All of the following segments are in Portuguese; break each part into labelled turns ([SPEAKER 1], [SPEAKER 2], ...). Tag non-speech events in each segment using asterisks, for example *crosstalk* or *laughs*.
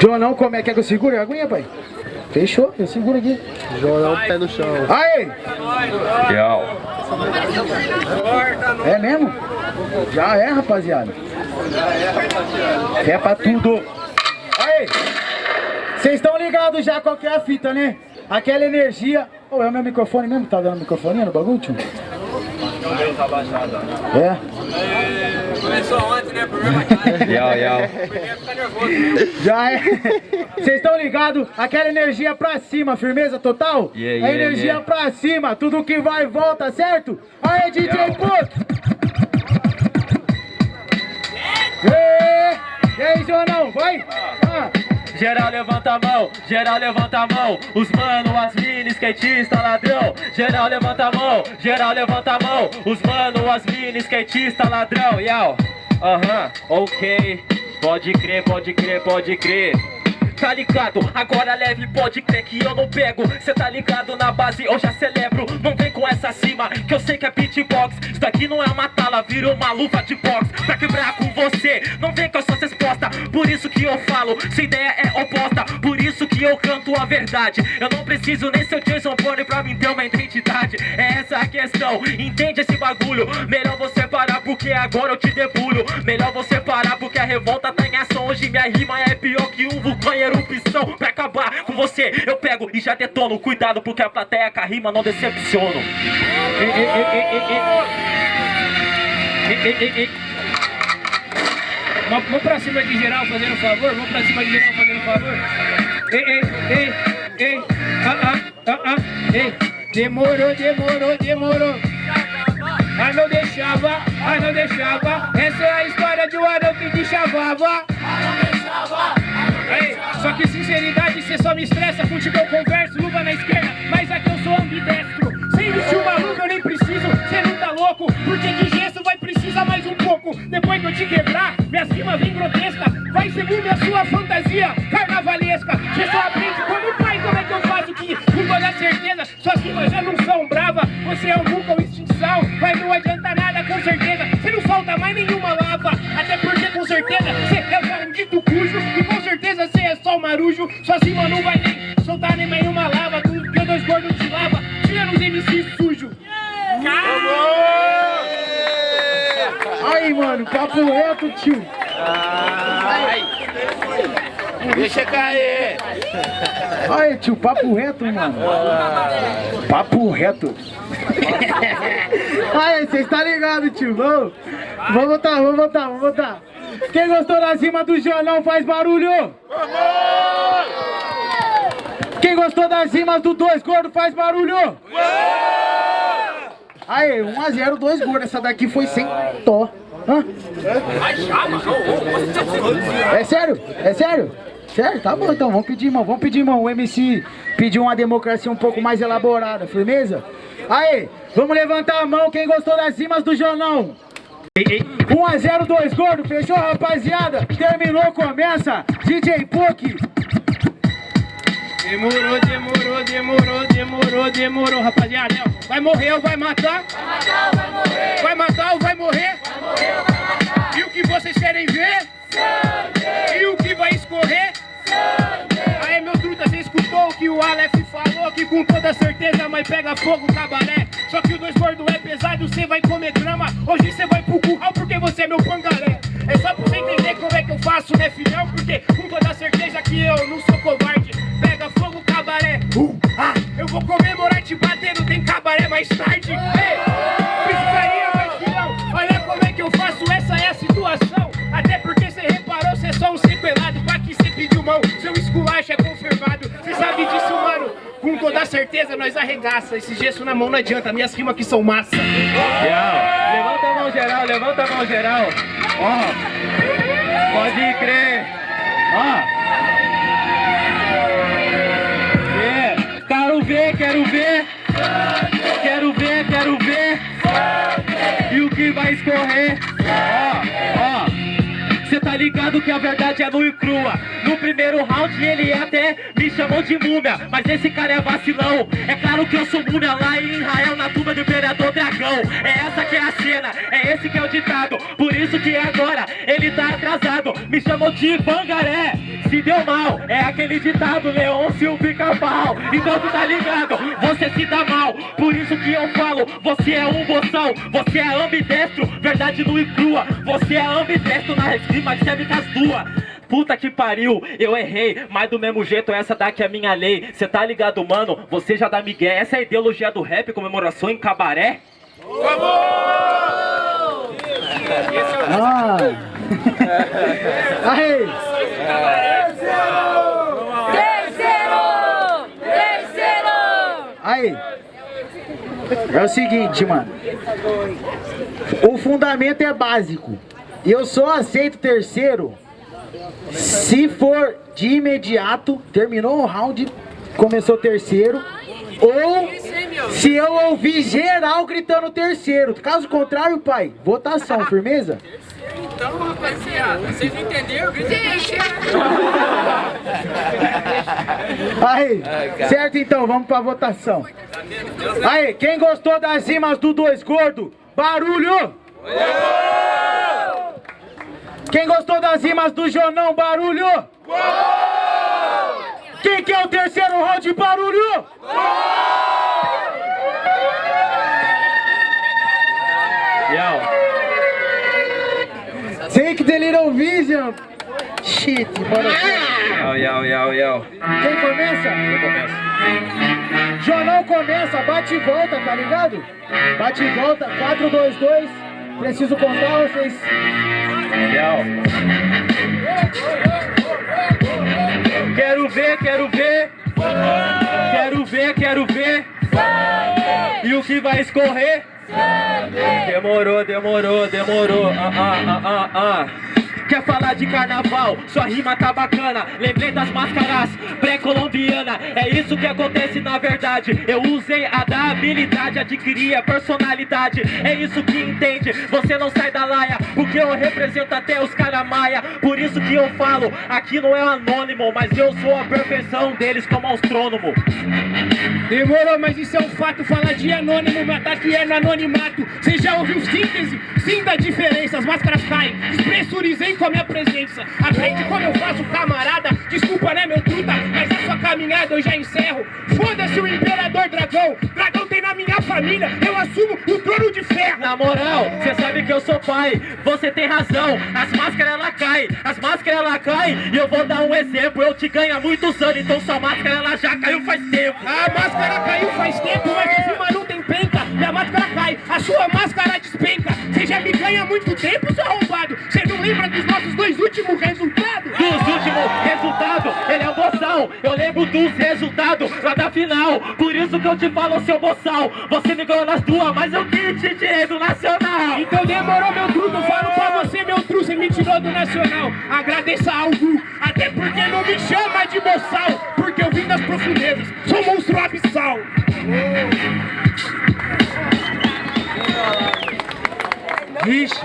[SPEAKER 1] Jonão, como é que é que eu seguro a aguinha, pai? Fechou, eu seguro aqui.
[SPEAKER 2] Jonão, pé no chão.
[SPEAKER 1] Aí! É mesmo? Já é, rapaziada. É pra tudo. Aí! Vocês estão ligados já qual que é a fita, né? Aquela energia... Ô, oh, é o meu microfone mesmo? Tá dando microfone no bagulho, tio? É?
[SPEAKER 3] Começou ontem, né? Problema
[SPEAKER 2] Yau, yau.
[SPEAKER 1] Já é. Vocês estão ligados? Aquela energia pra cima, firmeza total?
[SPEAKER 2] Yeah, yeah,
[SPEAKER 1] a energia
[SPEAKER 2] yeah.
[SPEAKER 1] pra cima, tudo que vai e volta, certo? Aí, DJ Puto! E aí, Jonão, vai! Ah.
[SPEAKER 4] Geral levanta a mão, geral levanta a mão Os mano, as mini, skatista, ladrão Geral levanta a mão, geral levanta a mão Os mano, as mini, skatista, ladrão Yau, aham, ok. Pode crer, pode crer, pode crer. Tá ligado? Agora leve, pode crer que eu não pego. Cê tá ligado na base, eu já celebro. Não vem com essa cima, que eu sei que é beatbox. Isso daqui não é uma tala, vira uma luva de box. Pra quebrar com você, não vem com as suas respostas. Por isso que eu falo, sua ideia é oposta isso que eu canto a verdade. Eu não preciso nem ser o Jason Bourne pra mim ter uma identidade. É essa a questão, entende esse bagulho? Melhor você parar porque agora eu te debulho Melhor você parar porque a revolta tá em ação. Hoje minha rima é pior que um vulcão em erupção. Pra acabar com você eu pego e já detono. Cuidado porque a plateia com a rima não decepciono.
[SPEAKER 5] Vamos pra cima de geral fazendo favor? Vamos pra cima de geral fazendo favor? Ei, ei, ei, ei, ah, ah, ah, ah, ei. Demorou, demorou, demorou. Ai, não deixava, ai, não deixava. Essa é a história de um anão que te chavava. Ei, só que sinceridade, cê só me estressa. Eu converso, luva na esquerda, mas aqui eu sou ambidestro. Sem vestir uma luva eu nem preciso, cê não tá louco. Porque de gesso vai precisar mais um pouco. Depois que eu te quebrar, minha cima vem grotesca. Vai segundo a sua fantasia carnavalesca. Cê só aprende como pai, como é que eu faço que, com toda certeza, suas rimas já não são brava. Você é um vulcão extinção, mas não adianta nada, com certeza. Cê não solta mais nenhuma lava. Até porque, com certeza, cê é um dito cujo. E com certeza cê é só um marujo. Sua cima não vai nem soltar nem nenhuma lava. Tudo que eu dois gordos te lava. Tira nos MC sujo.
[SPEAKER 1] Aí, mano, papo reto, tio.
[SPEAKER 2] Deixa cair.
[SPEAKER 1] Aí, tio, papo reto, mano. Papo reto. *laughs* Aí, vocês tá ligado, tio? Vamos, vamos botar, vamos botar, vamos botar. Quem gostou da cima do Jonão faz barulho. Quem gostou das rimas do Dois Gordo faz barulho. Aí, 1x0, dois gordos. Essa daqui foi sem tó. Hã? É sério? É sério? Sério? Tá bom então, vamos pedir, irmão. Vamos pedir, irmão. O MC pediu uma democracia um pouco mais elaborada, firmeza? Aí, vamos levantar a mão quem gostou das rimas do Jonão. 1x0, dois gordo, fechou, rapaziada? Terminou, começa. DJ Puck.
[SPEAKER 5] Demorou, demorou, demorou, demorou, demorou, rapaziada. Vai morrer ou vai matar? Vai matar ou vai morrer? E o que vocês querem ver? E o que vai escorrer? Aí, meu truta, você escutou o que o Aleph falou? Que com toda certeza, mas pega fogo o cabaré. Só que o dois gordo é pesado, você vai comer grama. Hoje você vai pro curral porque você é meu pangaré. É só pra você entender como é que eu faço, né, filhão? Porque com toda certeza que eu não sou covarde. Vou comemorar te batendo, tem cabaré mais tarde. Ei, piscaria, mas filhão, olha como é que eu faço, essa é a situação. Até porque você reparou, você é só um sequelado. Pra que você pediu mão, seu esculacho é confirmado. Você sabe disso, mano? Com toda certeza, nós arregaça. Esse gesso na mão não adianta, minhas rimas aqui são massa.
[SPEAKER 4] Geral, levanta a mão geral, levanta a mão geral. Ó, pode crer. Ó. É, que a verdade é nua e crua. No primeiro round ele até me chamou de múmia. Mas esse cara é vacilão. É claro que eu sou múmia lá em Israel Na tumba do Imperador Dragão. É essa que é a cena, é esse que é o ditado. Por isso que agora ele ele tá atrasado. Me chamou de pangaré Se deu mal, é aquele ditado Leôncio pica-pau Então tu tá ligado, você se dá mal. Por isso que eu falo, você é um boçal Você é ambidestro, verdade nua e crua. Você é ambidestro na rima que serve com as duas Puta que pariu, eu errei, mas do mesmo jeito essa daqui é a minha lei. Cê tá ligado, mano? Você já dá migué. Essa é a ideologia do rap, comemoração em cabaré?
[SPEAKER 1] Ah. *laughs* Aí.
[SPEAKER 6] Terceiro! Terceiro!
[SPEAKER 1] Aí. É o seguinte, mano. O fundamento é básico. Eu só aceito terceiro se for de imediato, terminou o round, começou o terceiro, ou se eu ouvir geral gritando terceiro. Caso contrário, pai, votação, firmeza?
[SPEAKER 3] Então, rapaziada, vocês entenderam?
[SPEAKER 1] Aí, certo então, vamos pra votação. Aí, quem gostou das rimas do Dois Gordo, barulho! Quem gostou das rimas do Jonão, barulho! Quem que é o terceiro round, barulho? Shit, bora
[SPEAKER 4] yo, yo, yo, yo
[SPEAKER 1] Quem começa?
[SPEAKER 4] Eu começo
[SPEAKER 1] Jonão começa, bate e volta, tá ligado? Bate e volta, 4, 2, 2. Preciso contar, vocês.
[SPEAKER 4] Yo. Quero ver, quero ver. Quero ver, quero ver. E o que vai escorrer? Demorou, demorou, demorou. Ah, ah, ah, ah, ah. Quer falar de carnaval? Sua rima tá bacana. Lembrei das máscaras pré-colombiana. É isso que acontece na verdade. Eu usei a da habilidade, adquiri a personalidade. É isso que entende. Você não sai da laia, porque eu represento até os caramaia. Por isso que eu falo, aqui não é anônimo, mas eu sou a perfeição deles como astrônomo.
[SPEAKER 5] Demorou, mas isso é um fato. Falar de anônimo, meu ataque é no anonimato. Você já ouviu síntese? Sinta a diferença, as máscaras caem. Despressurizei com a minha presença. Aprende como eu faço, camarada. Desculpa, né, meu truta? Mas a sua caminhada eu já encerro. Foda-se o Imperador Dragão. Dragão minha família. Eu assumo o trono de ferro.
[SPEAKER 4] Na moral, cê sabe que eu sou pai, você tem razão, as máscaras ela cai, as máscaras ela cai, e eu vou dar um exemplo, eu te ganho há muitos anos, então sua máscara ela já caiu faz tempo.
[SPEAKER 5] A máscara caiu faz tempo, mas cima não tem penca. Minha máscara cai, a sua máscara despenca. Você já me ganha há muito tempo, seu arrombado. Você não lembra dos nossos dois últimos resultados?
[SPEAKER 4] Dos últimos resultados, ele é o boçal, eu lembro dos resultados lá da final, por isso que eu te falo, seu boçal, você me ganhou nas duas, mas eu te tirei do Nacional.
[SPEAKER 5] Então demorou meu truto, eu falo pra você meu truto, você me tirou do Nacional Agradeça ao Gu, até porque não me chama de boçal Porque eu vim das profundezas, sou monstro abissal
[SPEAKER 4] Vixe,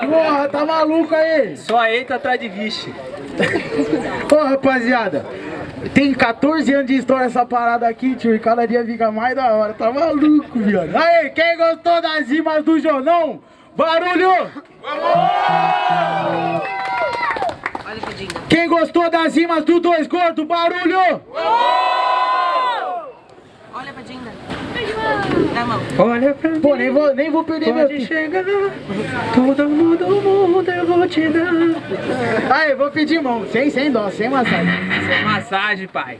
[SPEAKER 1] Porra, tá maluco aí?
[SPEAKER 4] só entra atrás de vixe.
[SPEAKER 1] Ô, rapaziada. Tem 14 anos de história essa parada aqui, tio, e cada dia fica mais da hora. Tá maluco, viado. Aí, quem gostou das rimas do Jonão? Barulho! Quem gostou das rimas do Dois Gordo? Barulho!
[SPEAKER 6] Olha pra Dinda.
[SPEAKER 4] Olha pra mim,
[SPEAKER 1] Pô, nem vou, nem vou perder meu
[SPEAKER 4] pode
[SPEAKER 1] tempo.
[SPEAKER 4] chegar, todo mundo, mundo eu vou te dar.
[SPEAKER 1] Aí, vou pedir mão, sem, sem dó, sem massagem.
[SPEAKER 4] Massagem, pai.